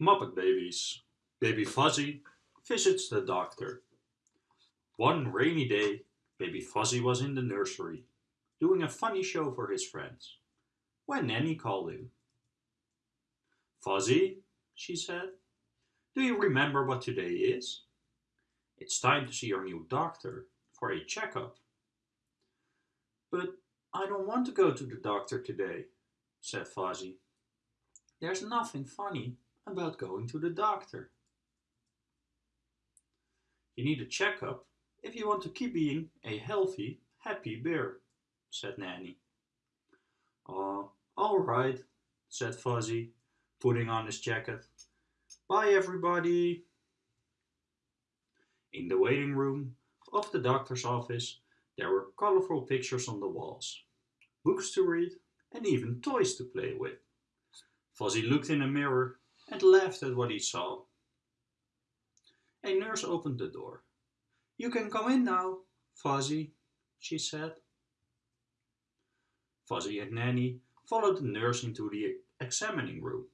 Muppet Babies. Baby Fozzie visits the doctor. One rainy day, Baby Fozzie was in the nursery, doing a funny show for his friends, when Nanny called him. Fozzie, she said, do you remember what today is? It's time to see your new doctor for a checkup. But I don't want to go to the doctor today, said Fozzie. There's nothing funny about going to the doctor. You need a checkup if you want to keep being a healthy, happy bear, said Nanny. Oh, all right, said Fozzie, putting on his jacket. Bye, everybody. In the waiting room of the doctor's office, there were colorful pictures on the walls, books to read, and even toys to play with. Fozzie looked in a mirror and laughed at what he saw. A nurse opened the door. You can come in now, Fozzie, she said. Fozzie and Nanny followed the nurse into the examining room.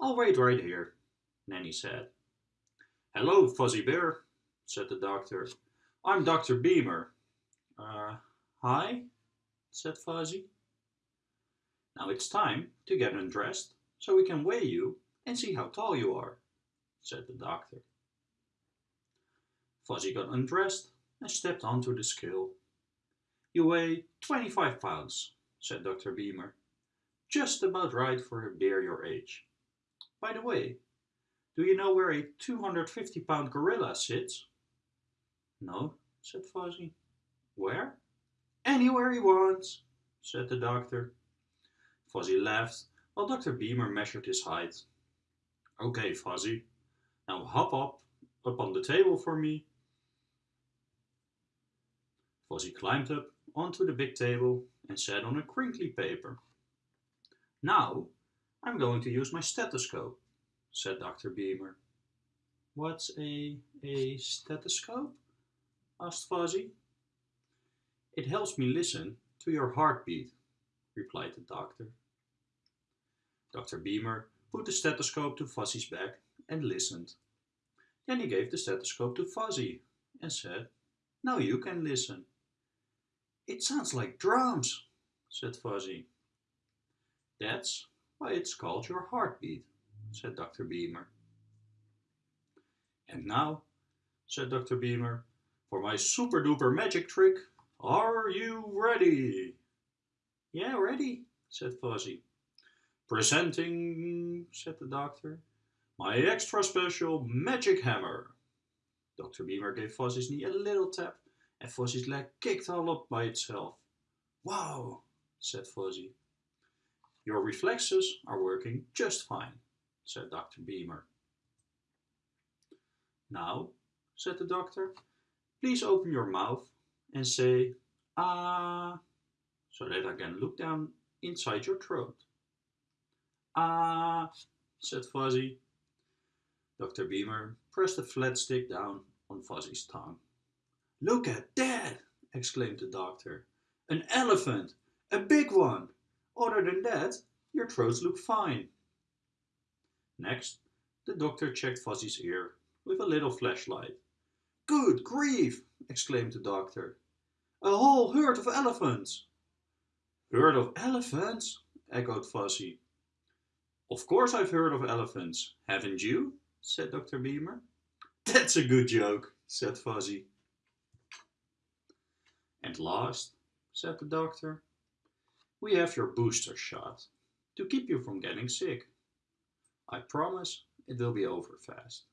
I'll wait right here, Nanny said. Hello, Fozzie Bear, said the doctor. I'm Dr. Beamer. Uh, hi, said Fozzie. Now it's time to get undressed so we can weigh you and see how tall you are, said the doctor. Fozzie got undressed and stepped onto the scale. You weigh 25 pounds, said Dr. Beamer. Just about right for a bear your age. By the way, do you know where a 250 pound gorilla sits? No, said Fozzie. Where? Anywhere he wants, said the doctor. Fozzie laughed while Dr. Beamer measured his height. Okay, Fozzie, now hop up, up on the table for me. Fozzie climbed up onto the big table and sat on a crinkly paper. Now, I'm going to use my stethoscope, said Dr. Beamer. What's a, a stethoscope? asked Fozzie. It helps me listen to your heartbeat, replied the doctor. Dr. Beamer put the stethoscope to Fozzie's back and listened. Then he gave the stethoscope to Fozzie and said, Now you can listen. It sounds like drums, said Fozzie. That's why it's called your heartbeat, said Dr. Beamer. And now, said Dr. Beamer, for my super duper magic trick, are you ready? Yeah, ready, said Fozzie. Presenting, said the doctor, my extra special magic hammer. Dr. Beamer gave Fozzie's knee a little tap and Fozzie's leg kicked all up by itself. Wow, said Fozzie. Your reflexes are working just fine, said Dr. Beamer. Now, said the doctor, please open your mouth and say, ah, so that I can look down inside your throat. Ah, said Fozzie. Dr. Beamer pressed a flat stick down on Fozzie's tongue. Look at that, exclaimed the doctor. An elephant, a big one. Other than that, your throats look fine. Next, the doctor checked Fozzie's ear with a little flashlight. Good grief, exclaimed the doctor. A whole herd of elephants. Herd of elephants? echoed Fozzie. Of course I've heard of elephants, haven't you? said Dr. Beamer. That's a good joke, said Fozzie. And last, said the doctor, we have your booster shot to keep you from getting sick. I promise it will be over fast.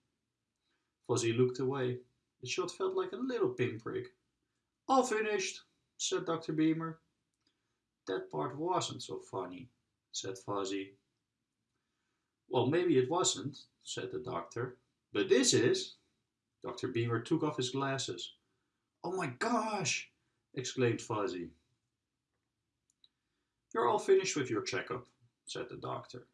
Fozzie looked away. The shot felt like a little pinprick. All finished, said Dr. Beamer. That part wasn't so funny, said Fozzie. Well, maybe it wasn't, said the doctor. But this is. Dr. Beamer took off his glasses. Oh my gosh, exclaimed Fozzie. You're all finished with your checkup, said the doctor.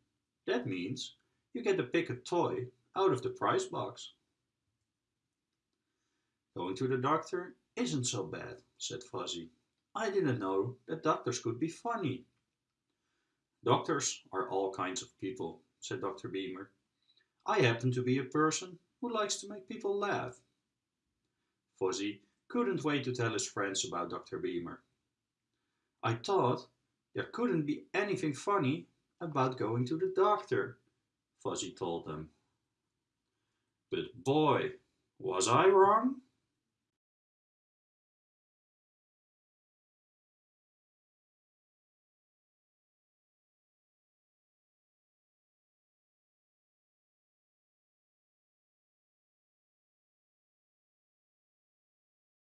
That means you get to pick a toy out of the prize box. Going to the doctor isn't so bad, said Fozzie. I didn't know that doctors could be funny. Doctors are all kinds of people, said Dr. Beamer. I happen to be a person who likes to make people laugh. Fozzie couldn't wait to tell his friends about Dr. Beamer. I thought there couldn't be anything funny about going to the doctor, Fozzie told them. But boy, was I wrong?